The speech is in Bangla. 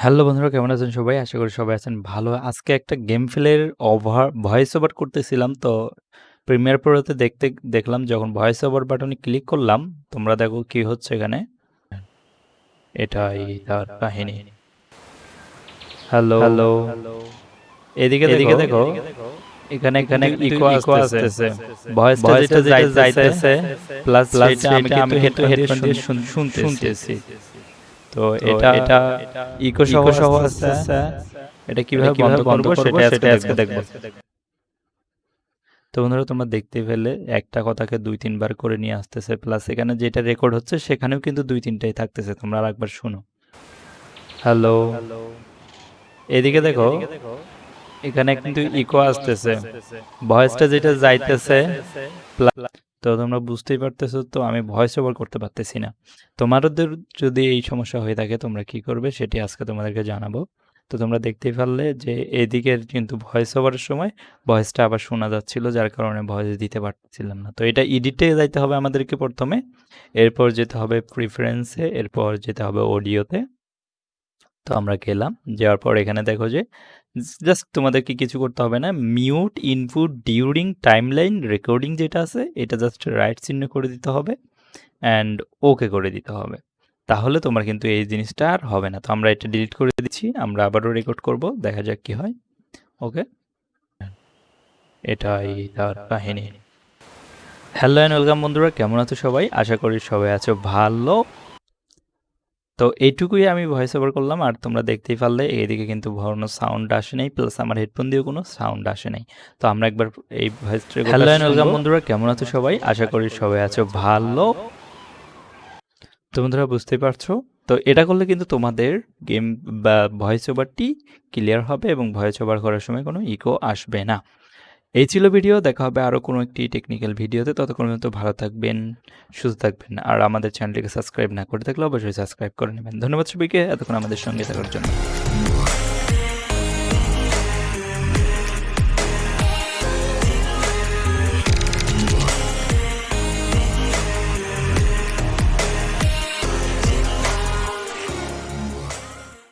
হ্যালো বন্ধুরা কেমন আছেন সবাই? আশা করি সবাই আছেন ভালো। আজকে একটা গেম প্লের ওভার ভয়েস ওভার করতেছিলাম। তো প্রিমিয়ার প্রোতে দেখতে দেখলাম যখন ভয়েস ওভার বাটনে ক্লিক করলাম, তোমরা দেখো কি হচ্ছে এখানে। এটাই তার কাহিনী। হ্যালো হ্যালো এদিকে এদিকে দেখো এখানে এখানে ইকো ইকো আসতেছে ভয়েসটা যেটা যাইতেছে প্লাস প্লাস আমি কিন্তু হেডফোন দিয়ে শুনতেছি তো এটা এটা ইকো সহ সহ আসতেছে। এটা কীভাবে বন্ধ করব সেটা আজকে আজকে দেখব। তো বন্ধুরা তোমরা দেখতে পেলে একটা কথাকে দুই তিনবার করে নিয়ে আসতেছে। প্লাস এখানে যেটা রেকর্ড হচ্ছে সেখানেও কিন্তু দুই তিনটাই থাকতেছে। তোমরা আরেকবার শুনো। হ্যালো এদিকে দেখো এখানে কিন্তু ইকো আসতেছে। ভয়েসটা যেটা যাইতেছে তো তোমরা বুঝতেই পারতেছো, তো আমি ভয়েস ওভার করতে পারতেছি না। তোমাদের যদি এই সমস্যা হয়ে থাকে, তোমরা কি করবে সেটি আজকে তোমাদেরকে জানাব। তো তোমরা দেখতেই পারলে যে এদিকের কিন্তু ভয়েস ওভারের সময় ভয়েসটা আবার শোনা যাচ্ছিল, যার কারণে ভয়েস দিতে পারছিলাম না। তো এটা এডিটে যাইতে হবে আমাদেরকে প্রথমে, এরপর যেতে হবে প্রিফারেন্সে এরপর যেতে হবে অডিওতে তো আমরা গেলাম। যাওয়ার পর এখানে দেখো যে, জাস্ট তোমাদেরকে কিছু করতে হবে না। Mute input during timeline recording যেটা আছে, এটা জাস্ট রাইট চিহ্ন করে দিতে হবে অ্যান্ড ওকে করে দিতে হবে। তাহলে তোমার কিন্তু এই জিনিসটা আর হবে না। তো আমরা এটা ডিলিট করে দিচ্ছি, আমরা আবারও রেকর্ড করব, দেখা যাক কি হয়। ওকে এটাই তার কাহিনী। হ্যালো অ্যান্ড ওয়েলকাম বন্ধুরা, কেমন আছো সবাই? আশা করি সবাই আছো ভালো। তো এইটুকুই আমি ভয়েস ওভার করলাম আর তোমরা দেখতেই পারলে এইদিকে কিন্তু কোনো সাউন্ড আসে নাই প্লাস আমার হেডফোন দিয়েও কোনো সাউন্ড আসে নাই। তো আমরা একবার এই ভয়েস হ্যালো অ্যান্ড ওয়েলকাম বন্ধুরা কেমন আছো সবাই? আশা করি সবাই আছো ভালো। তো বন্ধুরা বুঝতেই পারছ? তো এটা করলে কিন্তু তোমাদের গেম বা ভয়েস ওভারটি ক্লিয়ার হবে এবং ভয়েস ওভার করার সময় কোনো ইকো আসবে না। এই ছিল ভিডিও, দেখা হবে আরও কোনো একটি টেকনিক্যাল ভিডিওতে। ততক্ষণ পর্যন্ত ভালো থাকবেন, সুস্থ থাকবেন, আর আমাদের চ্যানেলটিকে সাবস্ক্রাইব না করে থাকলে অবশ্যই সাবস্ক্রাইব করে নেবেন। ধন্যবাদ সবাইকে, এতক্ষণ আমাদের সঙ্গে থাকার জন্য।